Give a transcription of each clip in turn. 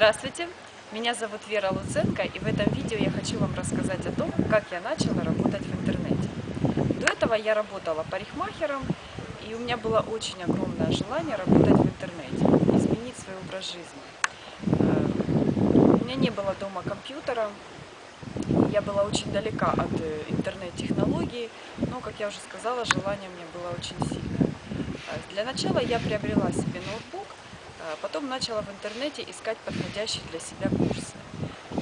Здравствуйте, меня зовут Вера Луценко, и в этом видео я хочу вам рассказать о том, как я начала работать в интернете. До этого я работала парикмахером, и у меня было очень огромное желание работать в интернете, изменить свой образ жизни. Э, у меня не было дома компьютера, я была очень далека от э, интернет-технологий, но, как я уже сказала, желание у меня было очень сильное. Э, для начала я приобрела себе ноутбук, потом начала в интернете искать подходящие для себя курсы.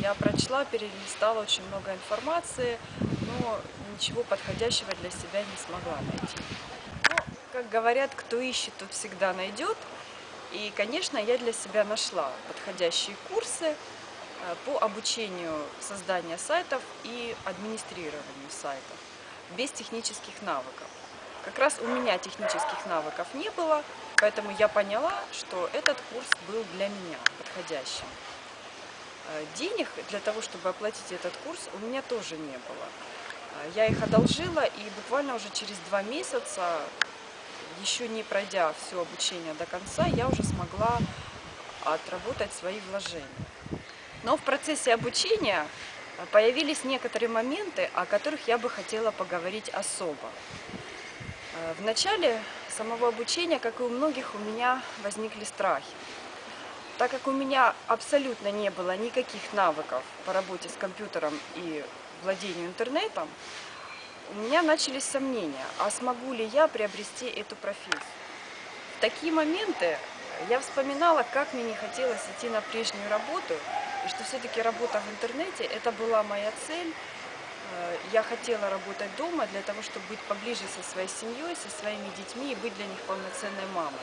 Я прочла, перелистала очень много информации, но ничего подходящего для себя не смогла найти. Но, как говорят, кто ищет, тот всегда найдет. И, конечно, я для себя нашла подходящие курсы э, по обучению создания сайтов и администрированию сайтов без технических навыков. Как раз у меня технических навыков не было, поэтому я поняла, что этот курс был для меня подходящим. Э, денег для того, чтобы оплатить этот курс, у меня тоже не было. Э, я их одолжила, и буквально уже через два месяца, еще не пройдя все обучение до конца, я уже смогла отработать свои вложения. Но в процессе обучения э, появились некоторые моменты, о которых я бы хотела поговорить особо. Э, в начале самого обучения, как и у многих, у меня возникли страхи. Так как у меня абсолютно не было никаких навыков по работе с компьютером и владению интернетом, у меня начались сомнения, а смогу ли я приобрести эту профессию. В такие моменты я вспоминала, как мне не хотелось идти на прежнюю работу, и что все-таки работа в интернете – это была моя цель, я хотела работать дома для того, чтобы быть поближе со своей семьей, со своими детьми и быть для них полноценной мамой.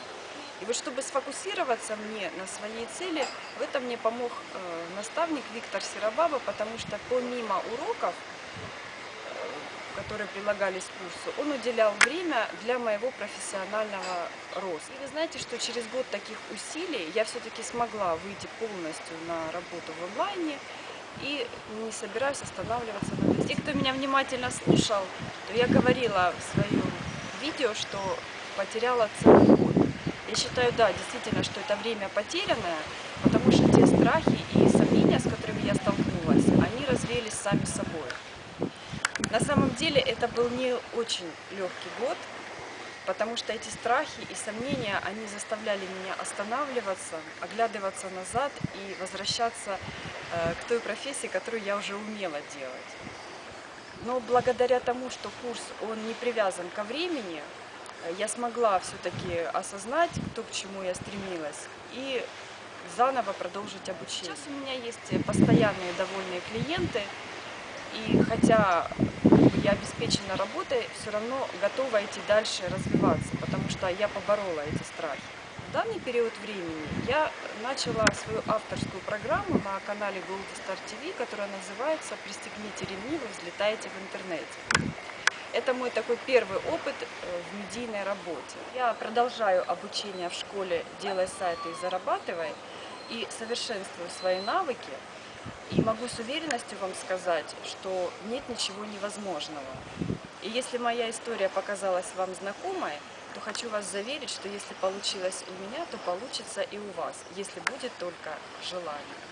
И вот чтобы сфокусироваться мне на своей цели, в этом мне помог э, наставник Виктор Серобаба, потому что помимо уроков, э, которые прилагались к курсу, он уделял время для моего профессионального роста. И вы знаете, что через год таких усилий я все-таки смогла выйти полностью на работу в онлайне, и не собираюсь останавливаться на месте. Те, кто меня внимательно слушал, то я говорила в своем видео, что потеряла целый год. Я считаю, да, действительно, что это время потерянное, потому что те страхи и сомнения, с которыми я столкнулась, они развеялись сами собой. На самом деле это был не очень легкий год, потому что эти страхи и сомнения, они заставляли меня останавливаться, оглядываться назад и возвращаться э, к той профессии, которую я уже умела делать. Но благодаря тому, что курс, он не привязан ко времени, э, я смогла все-таки осознать, то, к чему я стремилась, и заново продолжить обучение. Сейчас у меня есть постоянные довольные клиенты, и хотя я обеспечена работой, все равно готова идти дальше развиваться, потому что я поборола эти страхи. В данный период времени я начала свою авторскую программу на канале Gold Star TV, которая называется «Пристегните ремни, вы взлетаете в интернете». Это мой такой первый опыт э, в медийной работе. Я продолжаю обучение в школе «Делай сайты и зарабатывай» и совершенствую свои навыки и могу с уверенностью вам сказать, что нет ничего невозможного. И если моя история показалась вам знакомой, то хочу вас заверить, что если получилось у меня, то получится и у вас, если будет только желание.